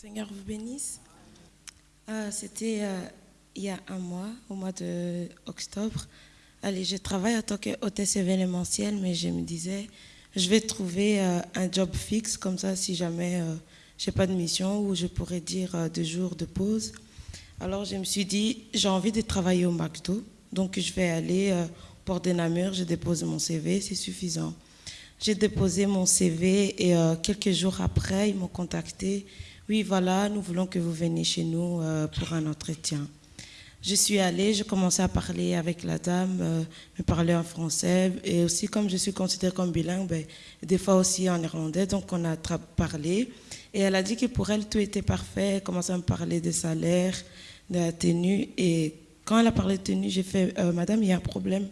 Seigneur vous bénisse. Ah, C'était euh, il y a un mois, au mois d'octobre. Allez, je travaille en tant qu'hôtesse événementielle, mais je me disais, je vais trouver euh, un job fixe, comme ça, si jamais euh, j'ai pas de mission, ou je pourrais dire euh, deux jours de pause. Alors, je me suis dit, j'ai envie de travailler au McDo, donc je vais aller euh, Port de Namur, je dépose mon CV, c'est suffisant. J'ai déposé mon CV et euh, quelques jours après, ils m'ont contacté. Oui, voilà, nous voulons que vous veniez chez nous euh, pour un entretien. Je suis allée, j'ai commencé à parler avec la dame, euh, me parler en français et aussi comme je suis considérée comme bilingue, ben, des fois aussi en néerlandais, donc on a parlé. Et elle a dit que pour elle tout était parfait, elle commençait à me parler des salaires, de la tenue et quand elle a parlé de tenue, j'ai fait Euh, Madame, il y a un problème.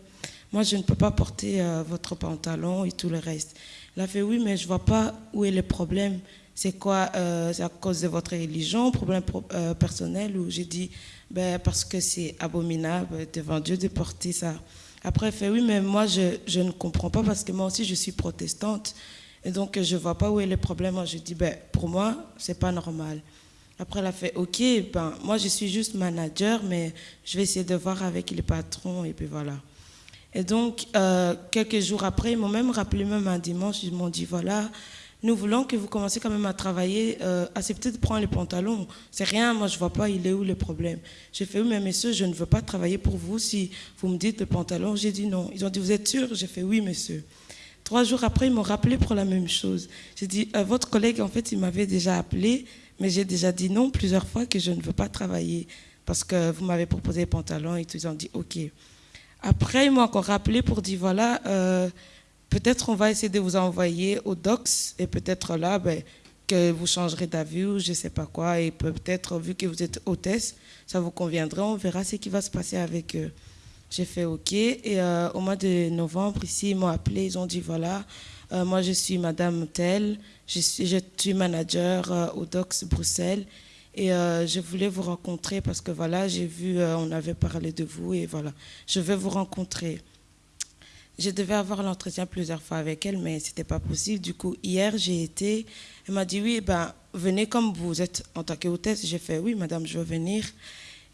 Moi, je ne peux pas porter votre pantalon et tout le reste. Elle a fait oui, mais je vois pas où est le problème. C'est quoi euh, C'est à cause de votre religion, problème pro- euh, personnel Ou j'ai dit ben, parce que c'est abominable devant Dieu de porter ça? Après, elle fait oui, mais moi, je, je ne comprends pas parce que moi aussi, je suis protestante. Et donc, je vois pas où est le problème. Je dis ben, pour moi, c'est pas normal. Après, elle a fait OK, ben, moi, je suis juste manager, mais je vais essayer de voir avec les patrons et puis voilà. Et donc, euh, quelques jours après, ils m'ont même rappelé, même un dimanche, ils m'ont dit, voilà, nous voulons que vous commenciez quand même à travailler, euh, acceptez de prendre les pantalons. C'est rien, moi je vois pas, il est où le problème. J'ai fait, oui, mais messieurs, je ne veux pas travailler pour vous si vous me dites le pantalon. J'ai dit non. Ils ont dit, vous êtes sûr? J'ai fait, oui, monsieur. Trois jours après, ils m'ont rappelé pour la même chose. J'ai dit, euh, votre collègue, en fait, il m'avait déjà appelé, mais j'ai déjà dit non plusieurs fois que je ne veux pas travailler parce que vous m'avez proposé les pantalons et. Ils ont dit, OK. Après, ils m'ont encore rappelé pour dire, voilà, euh, peut-être on va essayer de vous envoyer au DOCS et peut-être là, ben, que vous changerez d'avis ou je ne sais pas quoi. Et peut-être, vu que vous êtes hôtesse, ça vous conviendra. On verra ce qui va se passer avec eux. J'ai fait OK. Et euh, au mois de novembre, ici, ils m'ont appelé. Ils ont dit, voilà, euh, moi, je suis Madame Tell. Je suis, je suis manager euh, au DOCS Bruxelles. Et je voulais vous rencontrer parce que voilà, j'ai vu, on avait parlé de vous et voilà, je vais vous rencontrer. Je devais avoir l'entretien plusieurs fois avec elle, mais c'était pas possible. Du coup, hier, j'ai été. Elle m'a dit oui, ben venez comme vous êtes en tant qu'hôtesse. J'ai fait oui, madame, je veux venir.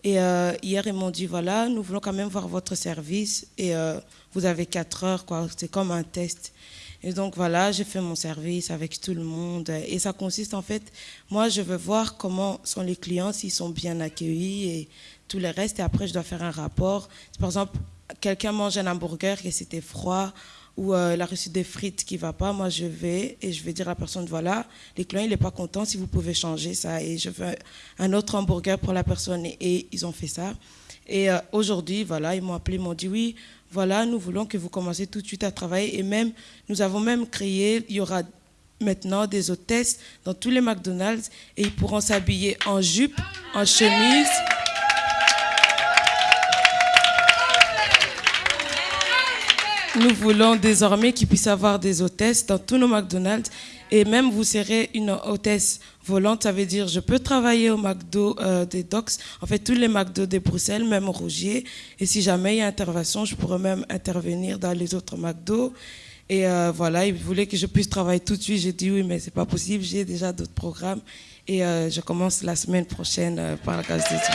Et euh, hier, ils m'ont dit voilà, nous voulons quand même voir votre service et euh, vous avez quatre heures, quoi. C'est comme un test. Et donc voilà, j'ai fait mon service avec tout le monde. Et ça consiste en fait, moi je veux voir comment sont les clients, s'ils sont bien accueillis et tout le reste. Et après, je dois faire un rapport. Par exemple, quelqu'un mange un hamburger et c'était froid ou euh, il a reçu des frites qui va pas, moi je vais et je vais dire à la personne, voilà, les clients, il n'est pas content, si vous pouvez changer ça. Et je veux un autre hamburger pour la personne. Et, et ils ont fait ça. Et euh, aujourd'hui, voilà, ils m'ont appelé, ils m'ont dit, oui, voilà, nous voulons que vous commenciez tout de suite à travailler. Et même, nous avons même créé, il y aura maintenant des hôtesses dans tous les McDonald's et ils pourront s'habiller en jupe, en chemise. Nous voulons désormais qu'ils puissent avoir des hôtesses dans tous nos McDonald's et même vous serez une hôtesse volante, ça veut dire je peux travailler au McDo euh, des Docks, en fait tous les McDo de Bruxelles, même Rougier, et si jamais il y a intervention, je pourrais même intervenir dans les autres McDo. Et euh, voilà, ils voulaient que je puisse travailler tout de suite. J'ai dit oui, mais c'est pas possible, j'ai déjà d'autres programmes et euh, je commence la semaine prochaine par la grâce de Dieu.